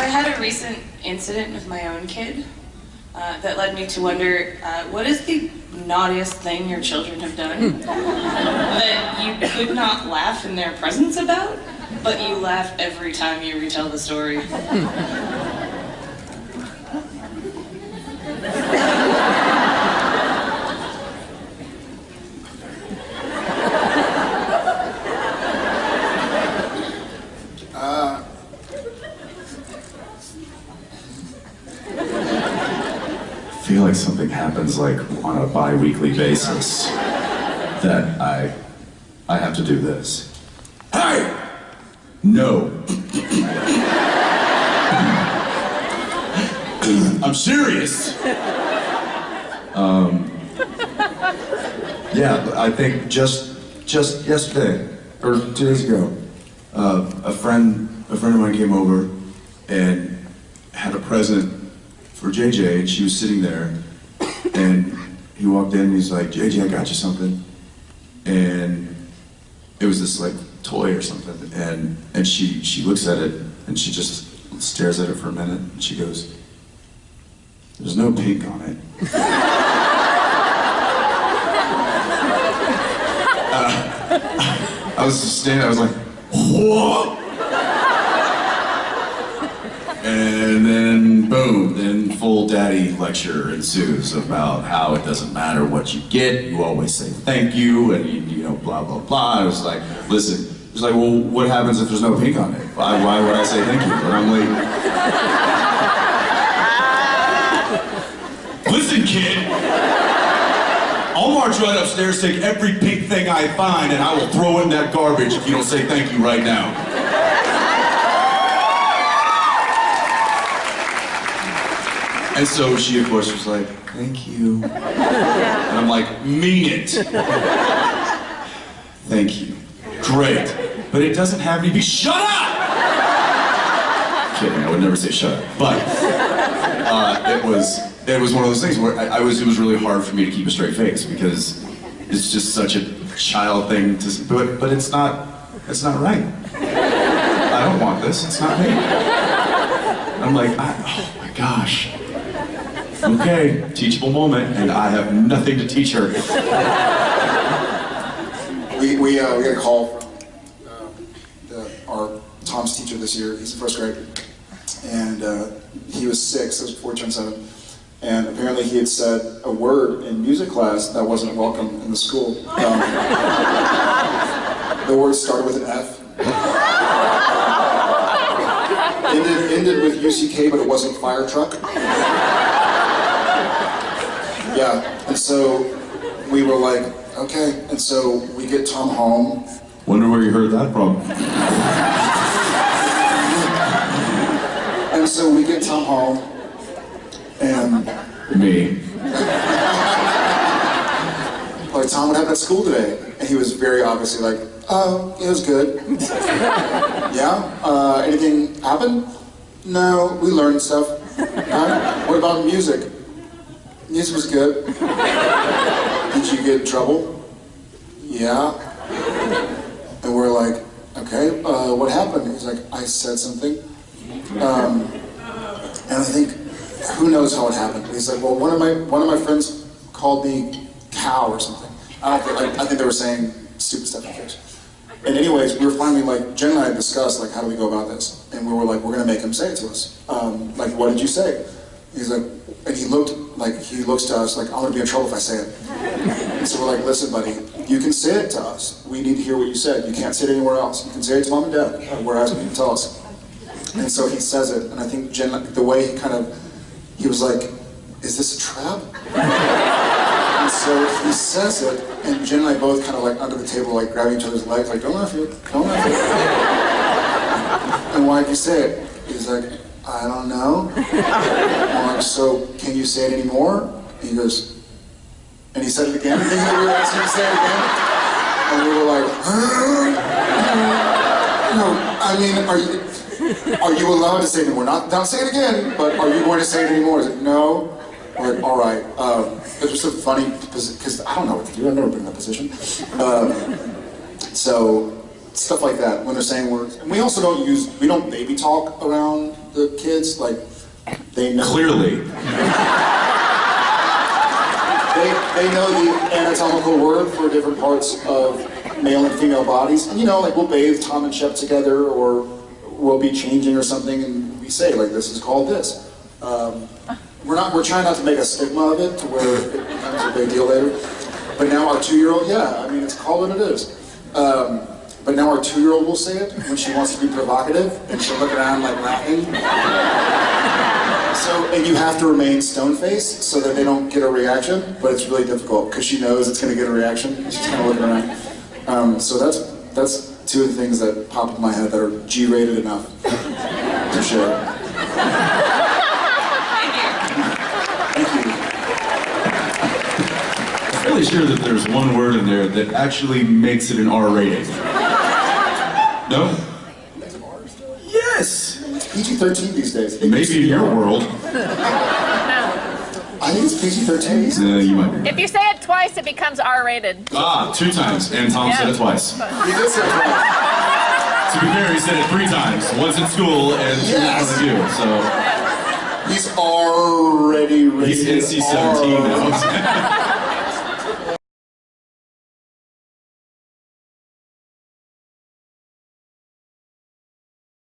I had a recent incident with my own kid uh, that led me to wonder, uh, what is the naughtiest thing your children have done that you could not laugh in their presence about, but you laugh every time you retell the story? I feel like something happens like on a bi-weekly basis that I I have to do this. Hey! No. I'm serious. Um, yeah, I think just just yesterday or two days ago, uh, a friend a friend of mine came over and had a present for JJ, and she was sitting there, and he walked in and he's like, JJ, I got you something. And it was this like toy or something, and and she she looks at it and she just stares at it for a minute, and she goes, "There's no pink on it." Uh, I was just standing, I was like, what? And then boom, then full daddy lecture ensues about how it doesn't matter what you get, you always say thank you, and you, you know, blah, blah, blah. I was like, listen, it's like, well, what happens if there's no pink on it? Why, why would I say thank you? And I'm like, listen, kid, I'll march right upstairs, take every pink thing I find, and I will throw in that garbage if you don't say thank you right now. And so she, of course, was like, thank you. And I'm like, mean it. Thank you. Great. But it doesn't have to be, shut up! Kidding, I would never say shut up. But uh, it was it was one of those things where I, I, was, it was really hard for me to keep a straight face because it's just such a child thing to, but, but it's not, it's not right. I don't want this, it's not me. I'm like, I, oh my gosh. Okay, teachable moment, and I have nothing to teach her. We, we, uh, we got a call from uh, the, our Tom's teacher this year. He's a first grader. And uh, he was six, that was before he turned seven. And apparently he had said a word in music class that wasn't welcome in the school. Um, the word started with an F. ended, ended with UCK, but it wasn't fire truck. Yeah, and so we were like, okay. And so we get Tom home. Wonder where you heard that from. and so we get Tom home, and... Me. like, Tom, what happened at school today? And he was very obviously like, oh, it was good. yeah? Uh, anything happen? No, we learned stuff. Uh, what about music? Music was good. Did you get in trouble? Yeah. And we're like, okay, uh, what happened? He's like, I said something. Um, and I think, who knows how it happened? He's like, well, one of my one of my friends called me cow or something. I don't think, I, I think they were saying stupid stuff in case. And anyways, we were finally like, Jen and I discussed like, how do we go about this? And we were like, we're gonna make him say it to us. Um, like, what did you say? He's like, and he looked like, he looks to us like, I'm gonna be in trouble if I say it. So we're like, listen buddy, you can say it to us. We need to hear what you said. You can't say it anywhere else. You can say it to mom and dad. We're asking you to tell us. And so he says it, and I think Jen, the way he kind of, he was like, is this a trap? And so he says it, and Jen and I both kind of like under the table, like grabbing each other's legs, like, don't laugh yet, don't laugh yet. And why did you say it? He's like, I don't know. I'm so can you say it anymore? He goes, and he said it again, thinking we were asking him to say it again. And we were like, no, I mean, are you, are you allowed to say it anymore? Not, not say it again, but are you going to say it anymore? Is it no? We're like, all right. Um, it was a funny, because I don't know what to do. I've never been in that position. Um, so stuff like that when they're saying words. And we also don't use, we don't baby talk around the kids? Like, they know. Clearly. They, they know the anatomical word for different parts of male and female bodies. And you know, like we'll bathe Tom and Shep together, or we'll be changing or something, and we say like, "This is called this." Um, we're not. We're trying not to make a stigma of it to where it becomes a big deal later. But now our two-year-old, yeah, I mean, it's called what it is. Um, but now our two-year-old will say it when she wants to be provocative, and she'll look around like laughing. So, and you have to remain stone faced so that they don't get a reaction, but it's really difficult because she knows it's going to get a reaction. She's kind of looking around. Um, so that's that's two of the things that pop in my head that are G-rated enough to share. Thank you. I'm fairly sure that there's one word in there that actually makes it an R rating. No? Yes! PG-13 these days. It used Maybe to in your world. I think it's PG-13. Uh, you might be. If you say it twice, it becomes R-rated. Ah, two times, and Tom said it twice. He did say it right. To be fair, he said it three times. Once in school and two in front of you, so He's already rated he's NC-17 now.